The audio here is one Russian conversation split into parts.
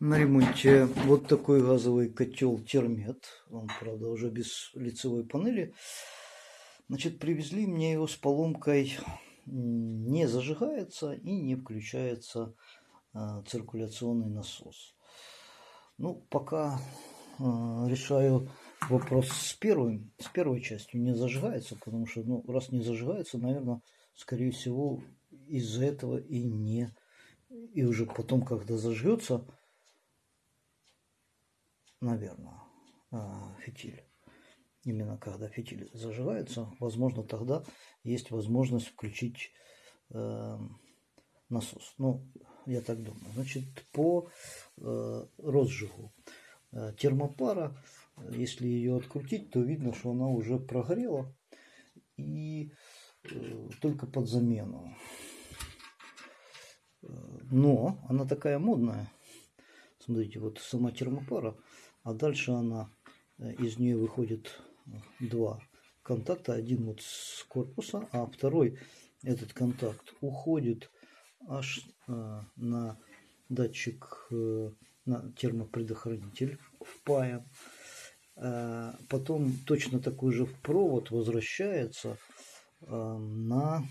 На ремонте вот такой газовый котел термет. Он, правда, уже без лицевой панели. Значит, привезли мне его с поломкой. Не зажигается и не включается э, циркуляционный насос. Ну, пока э, решаю вопрос с первым, с первой частью. Не зажигается, потому что, ну, раз не зажигается, наверное, скорее всего, из-за этого и не... И уже потом, когда зажжется, наверное, а, фитиль. Именно когда фитиль зажигается, возможно, тогда есть возможность включить э, насос. Ну, я так думаю. Значит, по э, розжигу э, термопара, если ее открутить, то видно, что она уже прогорела. И э, только под замену. Э, но она такая модная. Смотрите, вот сама термопара а дальше она, э, из нее выходит э, два контакта. Один вот с корпуса, а второй, этот контакт, уходит аж э, на датчик, на термопредохранитель впаян. Потом точно такой же провод возвращается на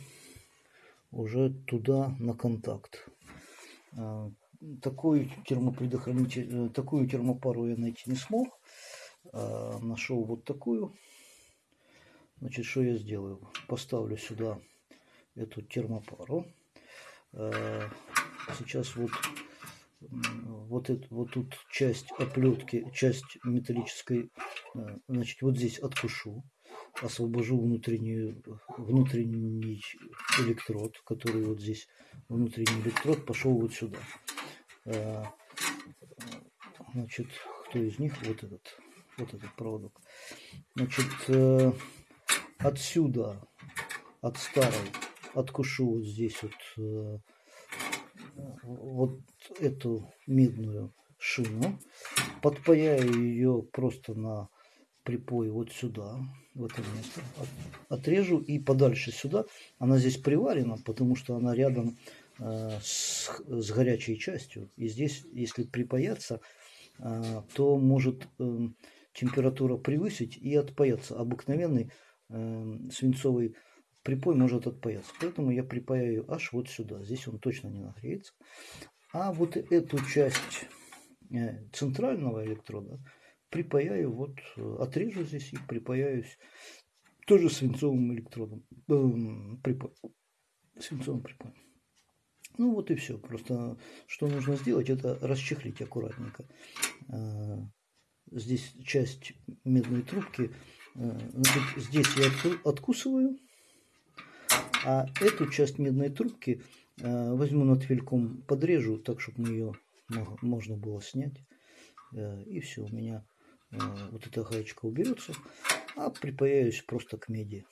уже туда на контакт такой термопредохранитель, э, такую термопару я найти не смог. А, нашел вот такую. Значит, что я сделаю? Поставлю сюда эту термопару. А, сейчас вот вот, это, вот тут часть оплетки, часть металлической, э, значит, вот здесь откушу, освобожу внутреннюю, внутренний электрод, который вот здесь, внутренний электрод пошел вот сюда. Э, значит, кто из них? Вот этот, вот этот проводок. Значит, э, отсюда, от старой, откушу вот здесь вот, э, вот эту медную шину, подпаяю ее просто на припой вот сюда, в это место, отрежу и подальше сюда. Она здесь приварена, потому что она рядом с, с горячей частью. И здесь, если припаяться, э, то может эм, температура превысить и отпаяться. Обыкновенный эм, свинцовый припой может отпаяться. Поэтому я припаяю аж вот сюда. Здесь он точно не нагреется. А вот эту часть э, центрального электрода припаяю, вот отрежу здесь и припаяюсь тоже свинцовым электродом, э, припой, свинцовым припоем. Ну вот и все. Просто что нужно сделать, это расчехлить аккуратненько. А, здесь часть медной трубки. А, здесь я откусываю. А эту часть медной трубки а, возьму над фельком, подрежу, так, чтобы ее можно было снять. И все, у меня вот эта гаечка уберется. А припаяюсь просто к меди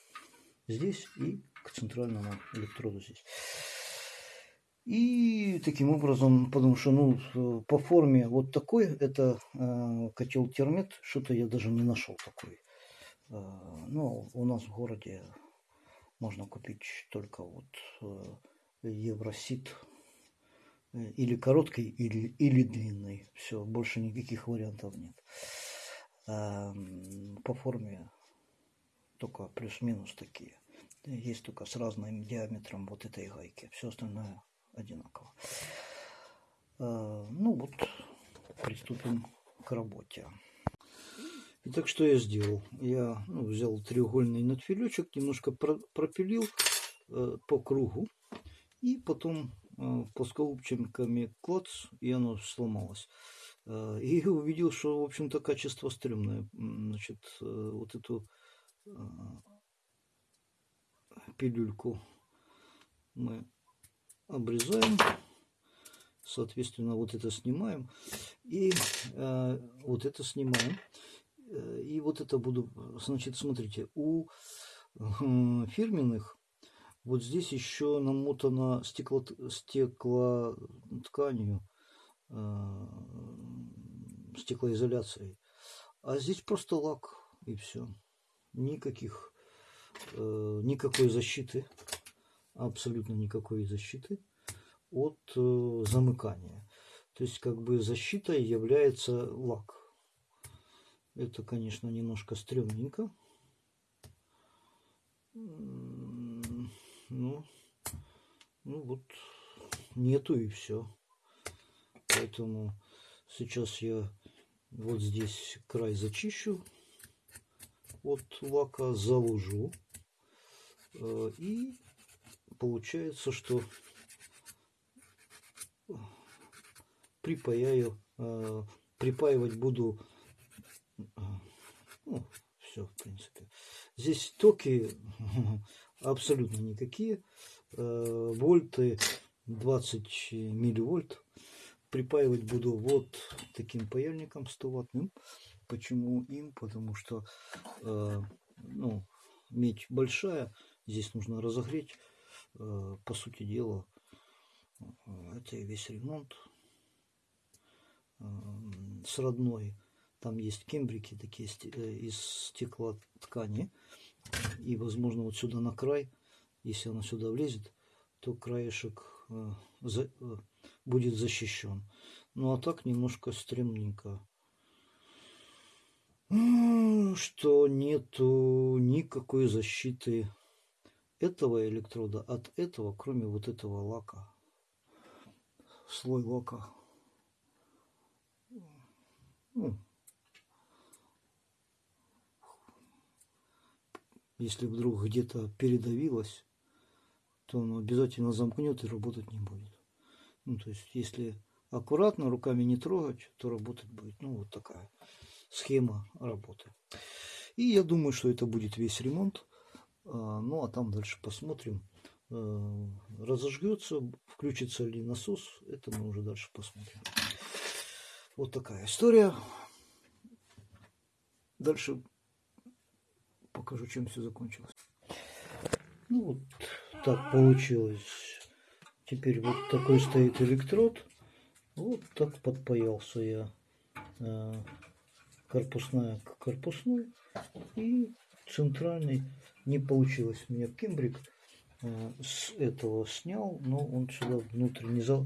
здесь и к центральному электроду здесь. И таким образом, потому что ну, по форме вот такой, это э, котел термит, что-то я даже не нашел такой. Э, ну, у нас в городе можно купить только вот э, Евросит э, или короткий, или, или длинный. Все, больше никаких вариантов нет. Э, по форме только плюс-минус такие. Есть только с разным диаметром вот этой гайки. Все остальное одинаково. А, ну вот, приступим к работе. Итак, что я сделал? Я ну, взял треугольный надфилечек, немножко пропилил э, по кругу. И потом э, плоскогубчиками клац, и оно сломалось. Э, и увидел, что, в общем-то, качество стрёмное. Значит, э, вот эту э, пилюльку мы обрезаем, соответственно, вот это снимаем и э, вот это снимаем. Э, и вот это буду, значит, смотрите, у э, фирменных вот здесь еще намотано стекло, стекло тканью, э, стеклоизоляцией. А здесь просто лак и все. Никаких, э, никакой защиты абсолютно никакой защиты от э, замыкания. То есть как бы защитой является лак. Это, конечно, немножко стрёмненько. Ну, ну вот, нету и все. Поэтому сейчас я вот здесь край зачищу от лака, заложу. Э, и получается, что припаяю, э, припаивать буду, э, ну, все, в принципе. Здесь токи абсолютно никакие, вольты 20 милливольт. Припаивать буду вот таким паяльником 100 ваттным. Почему им? Потому что ну, медь большая, здесь нужно разогреть. По сути дела, это и весь ремонт с родной. Там есть кембрики такие э, из стекла ткани. И, возможно, вот сюда на край, если она сюда влезет, то краешек э, э, будет защищен. Ну, а так немножко стремненько. Что нету никакой защиты этого электрода от этого, кроме вот этого лака. Слой лака ну, если вдруг где-то передавилось, то оно обязательно замкнет и работать не будет. Ну, то есть, если аккуратно, руками не трогать, то работать будет. Ну, вот такая схема работы. И я думаю, что это будет весь ремонт. А, ну, а там дальше посмотрим. А, разожгется, включится ли насос, это мы уже дальше посмотрим. Вот такая история. Дальше покажу, чем все закончилось. Ну вот так получилось. Теперь вот такой стоит электрод. Вот так подпаялся я. Э, корпусная к корпусной. И центральный не получилось. У меня кембрик э, с этого снял, но он сюда внутрь не, за,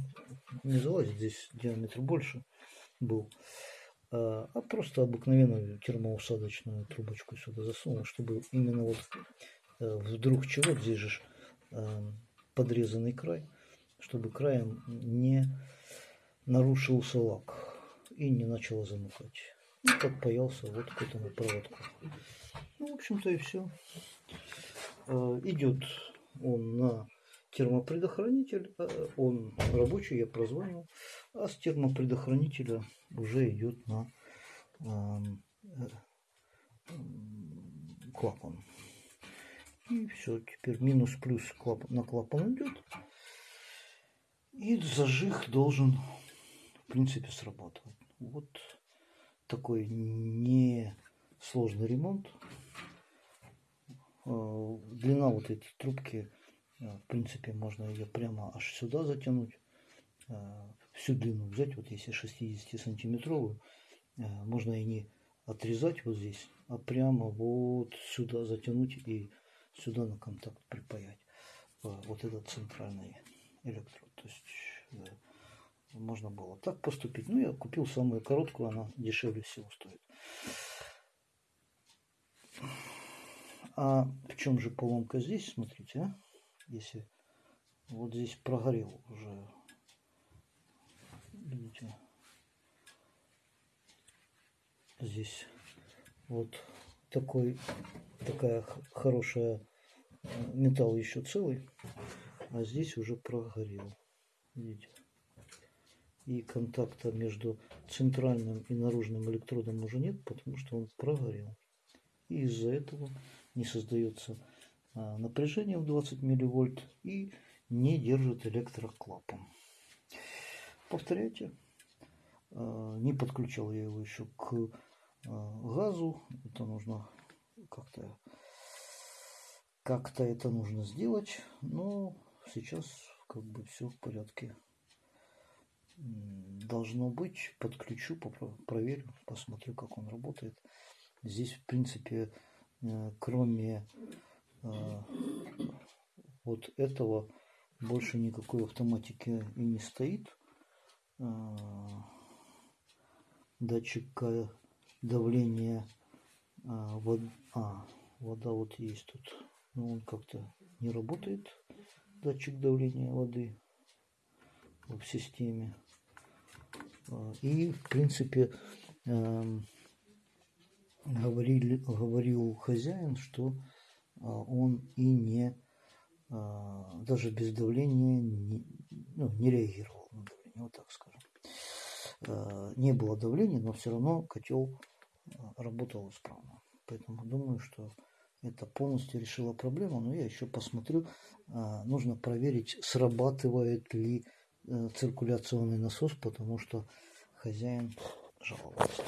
не залазит. Здесь диаметр больше был. А, а просто обыкновенную термоусадочную трубочку сюда засунул, чтобы именно вот э, вдруг чего, здесь же э, подрезанный край, чтобы краем не нарушился лак и не начало замыкать. Подпаялся вот к этому проводку. Ну, в общем-то и все. Э, идет он на термопредохранитель, э, он рабочий, я прозвонил, а с термопредохранителя уже идет на э, клапан. И все, теперь минус-плюс на клапан идет. И зажиг должен, в принципе, срабатывать. Вот такой несложный ремонт. Э, длина вот этой трубки Э, в принципе, можно ее прямо аж сюда затянуть. Э, всю длину взять, вот если 60 сантиметровую, э, можно и не отрезать вот здесь, а прямо вот сюда затянуть и сюда на контакт припаять. Вот этот центральный электрод. То есть можно было так поступить. Ну, я купил самую короткую, она дешевле всего стоит. А в чем же поломка здесь, смотрите, а? если вот здесь прогорел уже видите здесь вот такой такая хорошая э, металл еще целый а здесь уже прогорел видите и контакта между центральным и наружным электродом уже нет потому что он прогорел и из-за этого не создается а, напряжение в 20 милливольт и не держит электроклапан. Повторяйте. А, не подключал я его еще к а, газу. Это нужно как-то как-то это нужно сделать. Но сейчас как бы все в порядке. Должно быть. Подключу, проверю, посмотрю, как он работает. Здесь, в принципе, э, кроме а, вот этого больше никакой автоматики и не стоит. датчик давления вод, а, вода вот есть тут но он как-то не работает датчик давления воды в системе и в принципе эм, говорили, говорил хозяин, что он и не даже без давления не, ну, не реагировал на давление, вот так скажем. Э, не было давления, но все равно котел э, работал исправно. Поэтому думаю, что это полностью решило проблему. Но я еще посмотрю. Нужно проверить, срабатывает ли циркуляционный насос, потому что хозяин жаловался.